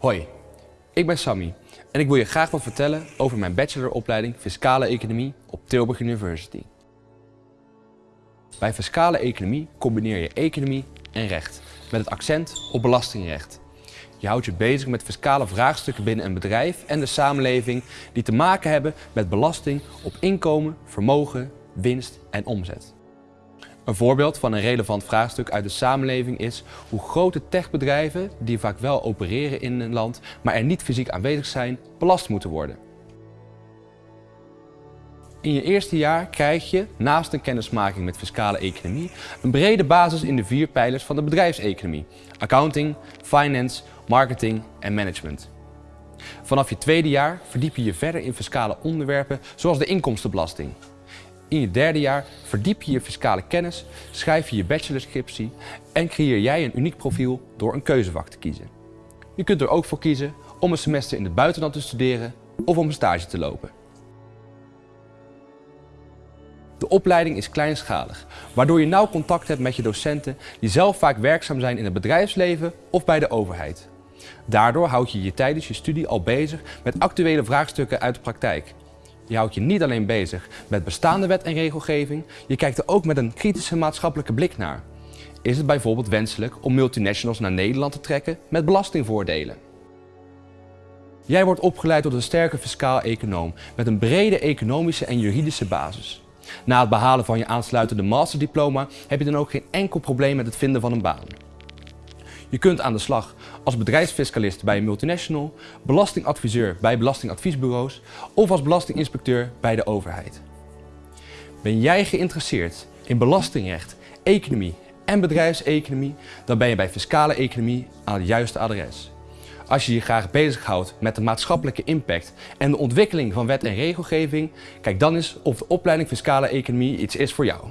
Hoi, ik ben Sammy en ik wil je graag wat vertellen over mijn bacheloropleiding Fiscale Economie op Tilburg University. Bij Fiscale Economie combineer je economie en recht met het accent op belastingrecht. Je houdt je bezig met fiscale vraagstukken binnen een bedrijf en de samenleving die te maken hebben met belasting op inkomen, vermogen, winst en omzet. Een voorbeeld van een relevant vraagstuk uit de samenleving is hoe grote techbedrijven, die vaak wel opereren in een land, maar er niet fysiek aanwezig zijn, belast moeten worden. In je eerste jaar krijg je, naast een kennismaking met fiscale economie, een brede basis in de vier pijlers van de bedrijfseconomie. Accounting, finance, marketing en management. Vanaf je tweede jaar verdiep je je verder in fiscale onderwerpen zoals de inkomstenbelasting, in je derde jaar verdiep je je fiscale kennis, schrijf je je bachelorscriptie en creëer jij een uniek profiel door een keuzevak te kiezen. Je kunt er ook voor kiezen om een semester in het buitenland te studeren of om een stage te lopen. De opleiding is kleinschalig, waardoor je nauw contact hebt met je docenten die zelf vaak werkzaam zijn in het bedrijfsleven of bij de overheid. Daardoor houd je je tijdens je studie al bezig met actuele vraagstukken uit de praktijk je houdt je niet alleen bezig met bestaande wet en regelgeving, je kijkt er ook met een kritische maatschappelijke blik naar. Is het bijvoorbeeld wenselijk om multinationals naar Nederland te trekken met belastingvoordelen? Jij wordt opgeleid tot een sterke fiscaal econoom met een brede economische en juridische basis. Na het behalen van je aansluitende masterdiploma heb je dan ook geen enkel probleem met het vinden van een baan. Je kunt aan de slag als bedrijfsfiscalist bij een multinational, belastingadviseur bij belastingadviesbureaus of als belastinginspecteur bij de overheid. Ben jij geïnteresseerd in belastingrecht, economie en bedrijfseconomie, dan ben je bij Fiscale Economie aan het juiste adres. Als je je graag bezighoudt met de maatschappelijke impact en de ontwikkeling van wet en regelgeving, kijk dan eens of de opleiding Fiscale Economie iets is voor jou.